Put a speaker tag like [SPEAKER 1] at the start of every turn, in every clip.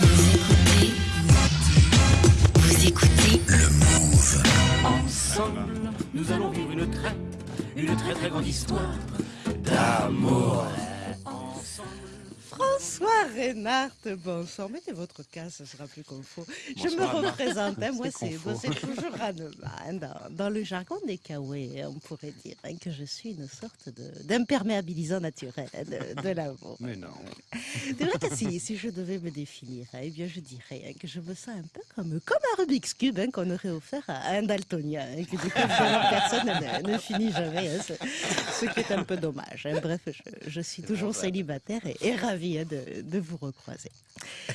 [SPEAKER 1] Vous écoutez, vous écoutez
[SPEAKER 2] Le Move.
[SPEAKER 3] Ensemble, nous allons vivre une très, une très très grande histoire d'amour.
[SPEAKER 4] François Reynard, bonsoir. Mettez votre cas, ce sera plus confort. Je me représente, hein, moi c'est toujours Hahnemann. Dans, dans le jargon des Kawaii, on pourrait dire hein, que je suis une sorte de- d'imperméabilisant naturel hein, de, de l'amour.
[SPEAKER 5] Mais non.
[SPEAKER 4] C'est vrai que si, si je devais me définir, hein, eh bien je dirais hein, que je me sens un peu comme, comme un Rubik's Cube hein, qu'on aurait offert à un daltonien, hein, que du coup évidemment, personne ne, ne finit jamais, hein, ce, ce qui est un peu dommage. hein. Bref, je, je suis toujours célibataire et, et ravie hein, de, vous recroiser.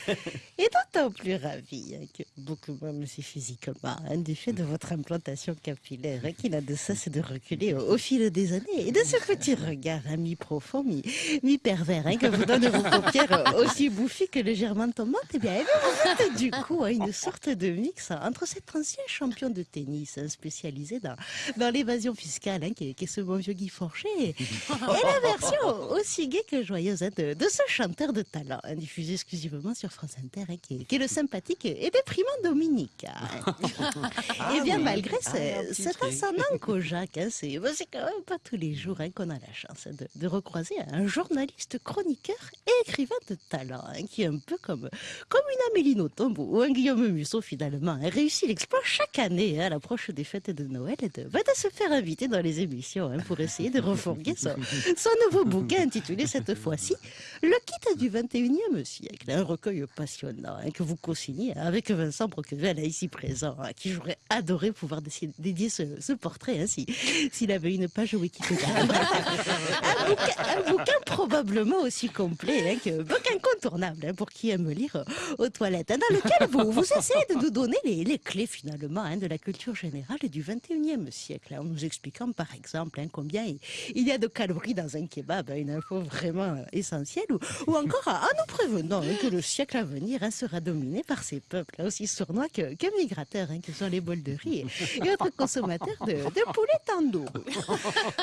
[SPEAKER 4] Et d'autant plus ravie hein, que beaucoup moins me suis physiquement, hein, du fait de votre implantation capillaire hein, qui n'a de cesse de reculer au, fil des années et de ce petit regard hein, mi-profond, mi- mi-pervers que vous donnent vos paupières aussi bouffies que légèrement tombantes. Bien, eh bien, vous êtes du coup une sorte de mix entre cet ancien champion de tennis spécialisé dans, l'évasion fiscale, qui, est, ce bon vieux Guy Forcher, et, et la version aussi gaie que joyeuse de ce chanteur de talent, diffusé exclusivement sur France Inter, hein, qui, est, qui est le sympathique et déprimant Dominique. hein. Eh bien, malgré
[SPEAKER 5] petit
[SPEAKER 4] cet ascendant Kojak, hein, c'est bah, c'est quand même pas tous les jours hein, qu'on a la chance de, de recroiser un journaliste chroniqueur et écrivain de talent, hein, qui est un peu comme, comme une Amélie Nothomb ou un Guillaume Musso finalement, réussit l'exploit chaque année à l'approche des fêtes de Noël et de, bah, de se faire inviter dans les émissions pour essayer de refourguer son, son nouveau bouquin intitulé cette fois-ci Le kit du 21e siècle, un recueil passionnant hein, que vous co-signez avec Vincent Broquevel, hein, ici présent, à qui j'aurais adoré pouvoir dédier ce, ce portrait hein, si- s'il avait une page Wikipédia. un, bouquin, un bouquin probablement aussi complet hein, que book incontournable hein, pour qui aime lire euh, aux toilettes, hein, dans lequel vous, vous essayez de nous donner les, les clés finalement hein, de la culture générale du 21e siècle, hein, en nous expliquant par exemple hein, combien il, il y a de calories dans un kebab, hein, une info vraiment euh, essentielle, ou, ou encore nous prévenant que le siècle à venir hein, sera dominé par ces peuples hein, aussi sournois que, que migrateurs, hein, que sont les bols de riz et, et autres consommateurs de, de poulet tandoori.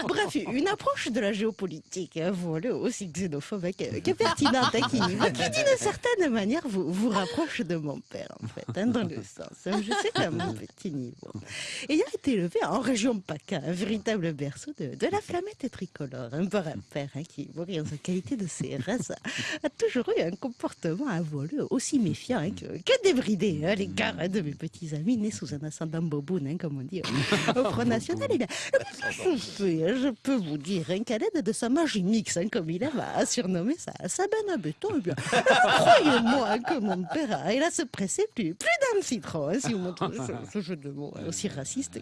[SPEAKER 4] Bref, une approche de la géopolitique, voilà, aussi xénophobe que, que pertinente, qui, qui d'une certaine manière vous, vous rapproche de mon père, en fait, dans le sens, je sais qu'à mon petit niveau. Ayant élevé en région PACA, un véritable berceau de, de la flamette tricolore, un par un père hein, qui, en sa qualité de CRS, a, toujours eu un comportement à voler aussi méfiant hein, que, débridé à l'égard hein, de mes petits amis nés sous un ascendant boboun, hein, comme on dit au, Front National. Eh bien, je, peux, hein, vous dire hein, qu'à l'aide de sa magie mix, hein, comme il aime à surnommer sa, sa benne à béton, eh bien, croyez-moi hein, que mon père il a se presser plus, plus d'un citron, hein, si vous trouvez ce, ce jeu de mots hein, aussi raciste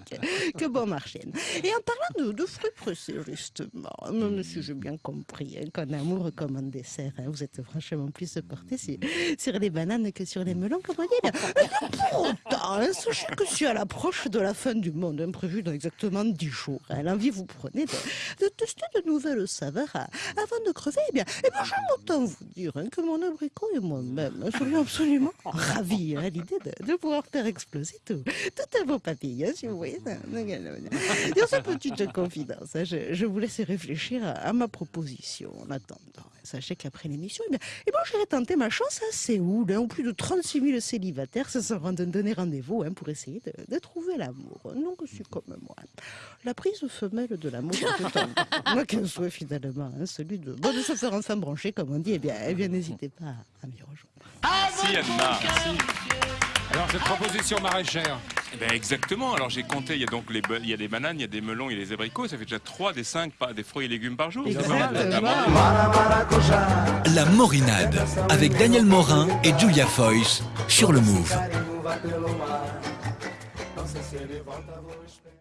[SPEAKER 4] que, bon marché. Et en parlant de, fruits pressés, justement, si j'ai bien compris hein, qu'en amour comme en dessert, hein, vous êtes franchement plus porté sur, sur les bananes que sur les melons, bien, pour autant, hein, sachez que si à l'approche de la fin du monde, hein, prévue dans exactement 10 jours, hein, l'envie vous prenez de, tester de nouvelles saveurs avant de crever, eh bien, eh bien j'aime autant vous dire hein, que mon abricot et moi-même hein, serions absolument ravis hein, à l'idée de, pouvoir faire exploser tout, toutes vos papilles, hein, si vous voyez. Dans cette petite confidence, hein, je, je vous laisse réfléchir à, à ma proposition en attendant. Sachez qu'après l'émission, eh bien, eh bien, j'irai tenter ma chance à Séoul, hein, où plus de 36 000 célibataires se sont donner rendez-vous hein, pour essayer de, de trouver l'amour. Donc, je suis comme moi. La prise femelle de l'amour, c'est un- moi qu'un souhait finalement, hein, celui de, bon, de se faire enfin brancher, comme on dit, eh bien, eh bien n'hésitez pas à m'y rejoindre.
[SPEAKER 6] Merci Anna.
[SPEAKER 5] Alors, cette proposition maraîchère.
[SPEAKER 6] Eh ben, exactement. Alors j'ai compté, il y a donc les, il y a des bananes, il y a des melons, il y a des abricots. Ça fait déjà 3 des 5 des fruits et légumes par jour.
[SPEAKER 2] La Morinade avec Daniel Morin et Julia Foyce sur le Move.